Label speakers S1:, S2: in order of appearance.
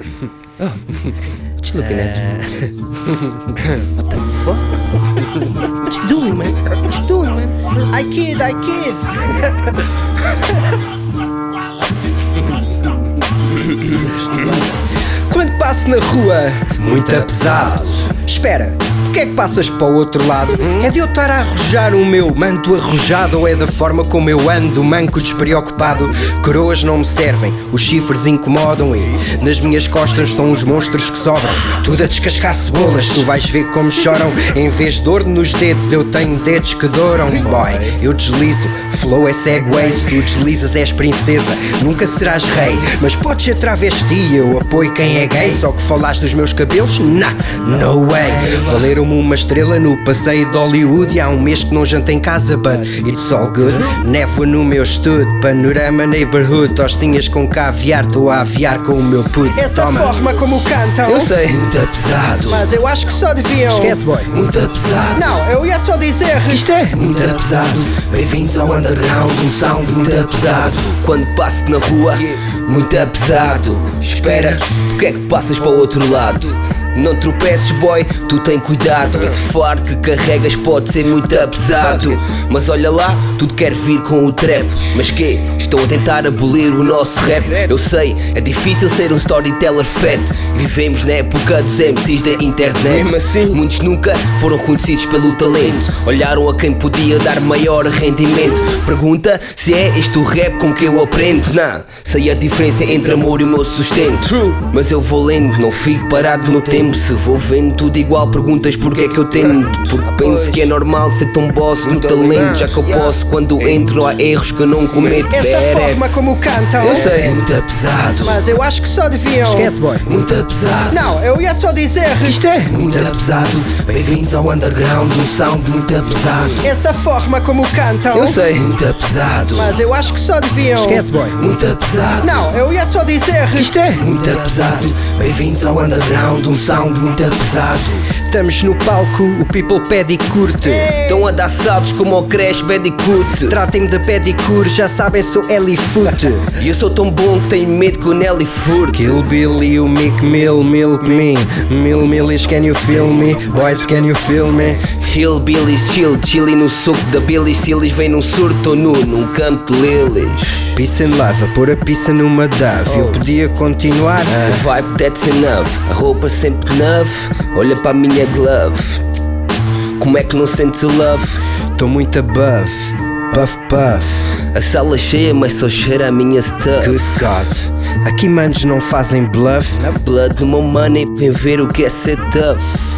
S1: Oh, what you looking at? what the fuck? What you doing, man? What you doing, man?
S2: I kid, I kid. Quando passo na rua, muito pesado. Espera, que é que passas para o outro lado? É de eu estar a arrojar o meu manto arrojado ou é da forma como eu ando, manco despreocupado? Coroas não me servem, os chifres incomodam e nas minhas costas estão os monstros que sobram. Tudo a descascar cebolas, tu vais ver como choram. Em vez de dor nos dedos, eu tenho dedos que douram. Boy, eu deslizo, flow é segway, se tu deslizas és princesa, nunca serás rei. Mas podes ser travesti, eu apoio quem é gay. Só que falaste dos meus cabelos? Nah, no way. Valeram-me uma estrela no passeio de Hollywood. E há um mês que não janto em casa, but it's all good. Névoa no meu estudo, panorama neighborhood. Tostinhas com caviar, estou a aviar com o meu puto.
S3: Essa
S2: Toma.
S3: forma como cantam.
S2: Eu sei.
S1: Muito pesado.
S3: Mas eu acho que só deviam.
S2: Esquece, boy.
S1: Muito pesado.
S3: Não, eu ia só dizer.
S2: Isto é.
S1: Muito pesado, bem-vindos ao underground, um sound muito pesado. Quando passo na rua, muito pesado. Espera, porque é que passas para o outro lado? Não tropeces, boy, tu tem cuidado. Esse fardo que carregas pode ser muito pesado. Mas olha lá, tudo quer vir com o trap. Mas que? Estão a tentar abolir o nosso rap. Eu sei, é difícil ser um storyteller fat. Vivemos na época dos MCs da internet.
S2: Mesmo assim.
S1: Muitos nunca foram conhecidos pelo talento. Olharam a quem podia dar maior rendimento. Pergunta se é este o rap com que eu aprendo. Não, sei a diferença entre amor e o meu sustento. Mas eu vou lendo, não fico parado no tempo. Se vou vendo tudo igual, perguntas porque é que eu tento. Porque penso que é normal ser tão boss no talento. Já que eu posso, quando entro, há erros que eu não cometo.
S3: Essa forma como cantam.
S2: Eu sei.
S1: Muito pesado.
S3: Mas eu acho que só deviam.
S2: Esquece, boy.
S1: Muito pesado.
S3: Não, eu ia só dizer.
S2: Isto é.
S1: Muito pesado, bem-vindos ao underground, um sound muito pesado.
S3: Essa forma como cantam.
S2: Eu sei.
S1: Muito pesado,
S3: Mas eu acho que só deviam.
S2: Esquece, boy.
S1: muito pesado,
S3: Não, eu ia só dizer.
S2: Isto é.
S1: muito pesado, bem-vindos ao underground, um sound muito pesado.
S2: Estamos no palco, o people pede e curte.
S1: Estão a dar saltos como ao Crash Bandicoot.
S2: Tratem-me de pedicure, já sabem, sou Elifoot.
S1: E eu sou tão bom que tenho medo o Nelly furte.
S2: Kill Bill e o Mick Mill, milk me. Mill Millies, can you feel me? Boys, can you feel me?
S1: Hillbillies chill, chili no suco da Billy Sillies Vem num surto nu, num campo de lilies
S2: Peace and love, a pôr a pizza numa dove. Eu podia continuar.
S1: O vibe that's enough, a roupa sempre nove Olha para a minha glove Como é que não sentes o love?
S2: Tô muito above. Puff, puff.
S1: A sala cheia, mas só cheira a minha stuff
S2: Good God. Aqui manos não fazem bluff.
S1: Na blood no meu money, vem ver o que é ser tough